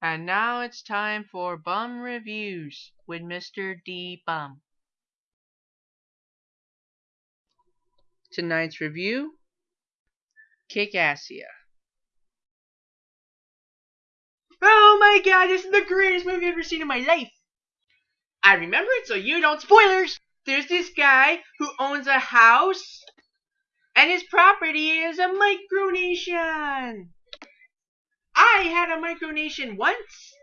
And now it's time for Bum Reviews with Mr. D. Bum. Tonight's review Kickassia. Oh my god, this is the greatest movie I've ever seen in my life. I remember it, so you don't spoilers. There's this guy who owns a house, and his property is a micronation. I had a micronation once.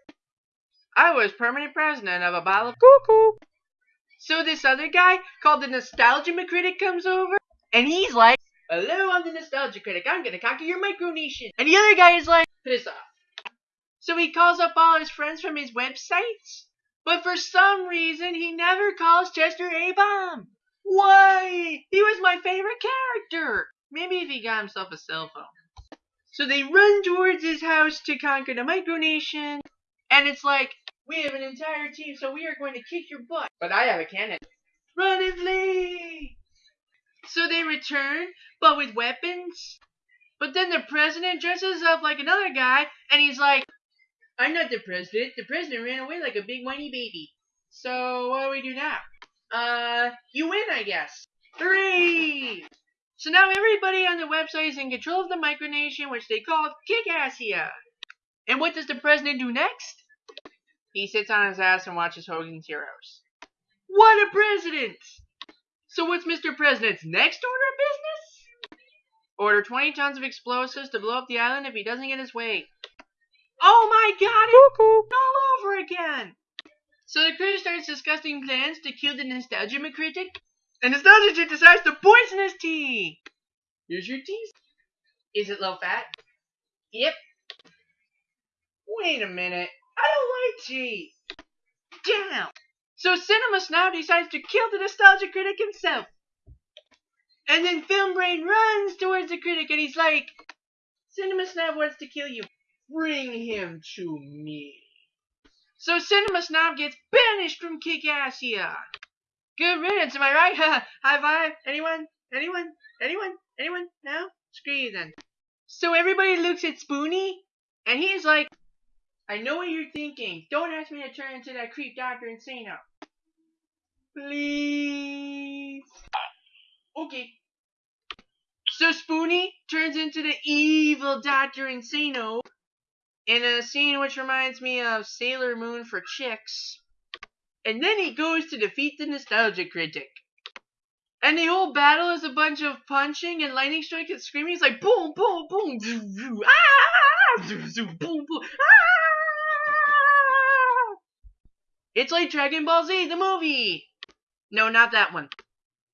I was permanent president of a bottle of cuckoo. So this other guy called the Nostalgia Critic comes over, and he's like, Hello, I'm the Nostalgia Critic. I'm gonna conquer your micronation. And the other guy is like, Piss off. So he calls up all his friends from his websites, but for some reason he never calls Chester A. Bum. Why? He was my favorite character. Maybe if he got himself a cell phone. So they run towards his house to conquer the micronation, and it's like, we have an entire team, so we are going to kick your butt. But I have a cannon. Run and flee! So they return, but with weapons. But then the president dresses up like another guy, and he's like, I'm not the president. The president ran away like a big whiny baby. So what do we do now? Uh, you win, I guess. Three! So now everybody on the website is in control of the micronation, which they call Kickassia. And what does the president do next? He sits on his ass and watches Hogan's Heroes. What a president! So what's Mr. President's next order of business? Order 20 tons of explosives to blow up the island if he doesn't get his way. Oh my god, it's all over again! So the crew starts discussing plans to kill the Nostalgia Critic, and Nostalgia decides to poison his tea. Here's your tea. Is it low fat? Yep. Wait a minute. I don't like tea. Damn. So Cinema Snob decides to kill the Nostalgia Critic himself. And then Film Brain runs towards the critic and he's like, Cinema Snob wants to kill you. Bring him to me. So Cinema Snob gets banished from Kickassia. Good riddance, am I right? High five. Anyone? Anyone? Anyone? Anyone? No? Screw you then. So everybody looks at Spoonie, and he's like, I know what you're thinking. Don't ask me to turn into that creep Dr. Insano. Please. Okay. So Spoonie turns into the evil Dr. Insano in a scene which reminds me of Sailor Moon for chicks. And then he goes to defeat the Nostalgia Critic. And the whole battle is a bunch of punching and lightning strikes and screaming. It's like boom, boom, boom, zoo, zoo, ah, zoo, zoo, boom, boom, ah. It's like Dragon Ball Z, the movie. No, not that one.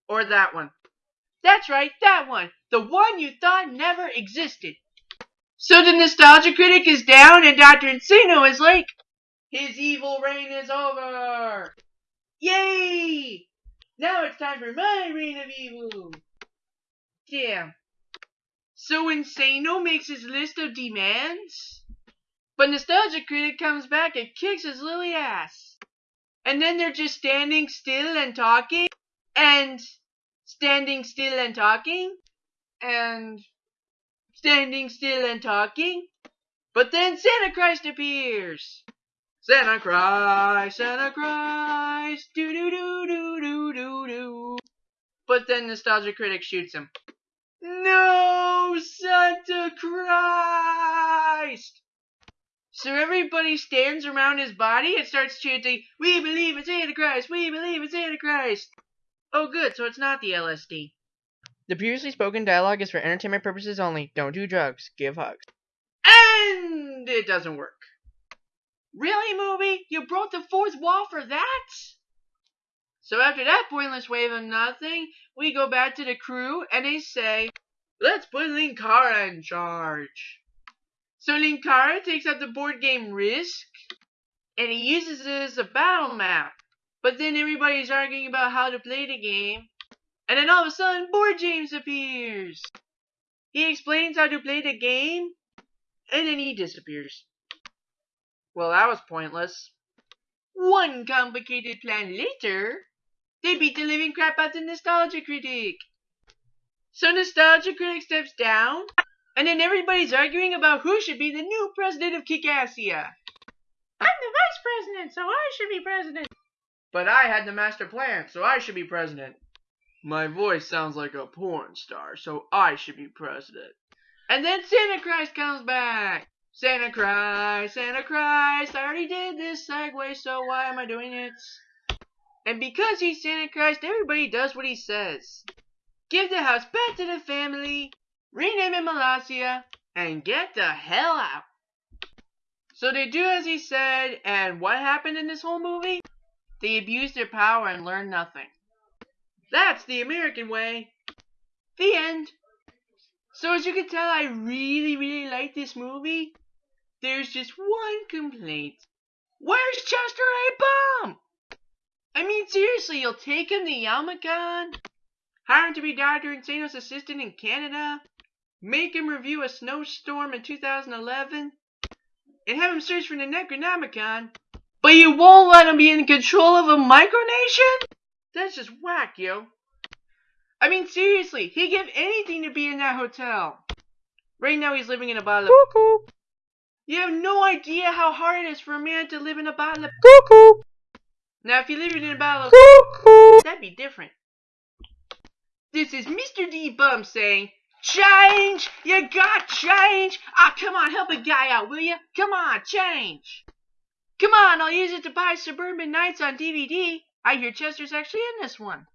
Or that one. That's right, that one. The one you thought never existed. So the Nostalgia Critic is down and Dr. Insano is like, his evil reign is over. Yay! Now it's time for my reign of evil. Damn. So Insano makes his list of demands, but Nostalgia Critic comes back and kicks his lily ass. And then they're just standing still and talking, and standing still and talking, and standing still and talking. But then Santa Christ appears. Santa Christ, Santa Christ, do do do do do do do. But then Nostalgia Critic shoots him. No, Santa Christ! So everybody stands around his body and starts chanting, We believe in Santa Christ, we believe in Santa Christ. Oh good, so it's not the LSD. The previously spoken dialogue is for entertainment purposes only. Don't do drugs. Give hugs. And it doesn't work. Really, movie? You broke the fourth wall for that? So after that pointless wave of nothing, we go back to the crew and they say, Let's put Linkara in charge. So Linkara takes out the board game Risk and he uses it as a battle map. But then everybody's arguing about how to play the game. And then all of a sudden, Board James appears. He explains how to play the game, and then he disappears. Well, that was pointless. One complicated plan later, they beat the living crap out of the Nostalgia Critic. So Nostalgia Critic steps down, and then everybody's arguing about who should be the new president of Kickassia. I'm the vice president, so I should be president. But I had the master plan, so I should be president. My voice sounds like a porn star, so I should be president. And then Santa Christ comes back. Santa Christ, Santa Christ, I already did this segue, so why am I doing it? And because he's Santa Christ, everybody does what he says. Give the house back to the family, rename it Molossia, and get the hell out. So they do as he said, and what happened in this whole movie? They abused their power and learned nothing. That's the American way. The end. So as you can tell, I really, really like this movie. There's just one complaint. Where's Chester A. Bum? I mean, seriously, you'll take him to Yamacon? Hire him to be Dr. Insano's assistant in Canada? Make him review a snowstorm in 2011? And have him search for the Necronomicon? But you won't let him be in control of a micronation? That's just whack, yo. I mean, seriously, he'd give anything to be in that hotel. Right now, he's living in a bottle of. You have no idea how hard it is for a man to live in a bottle of cuckoo. Now, if you live in a bottle of cuckoo, that'd be different. This is Mr. D Bum saying, Change! You got change! Ah, come on, help a guy out, will you? Come on, change! Come on, I'll use it to buy Suburban Knights on DVD. I hear Chester's actually in this one.